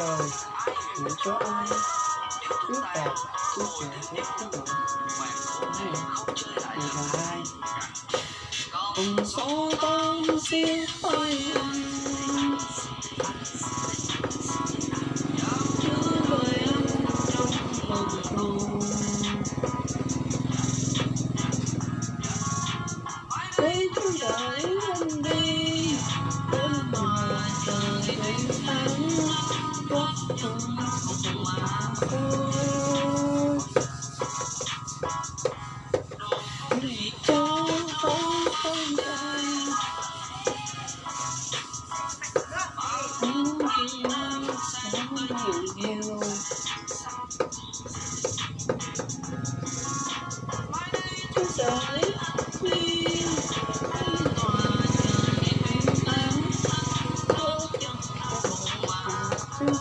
Đến đời Chỉ có ai Trước đạt Trước kẻ hết trước đủ Này Người là ai. Cùng số con xin hơi Cứ với Có One,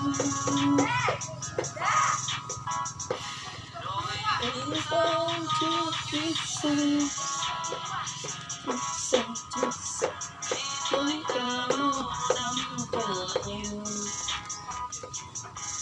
two, three, seven.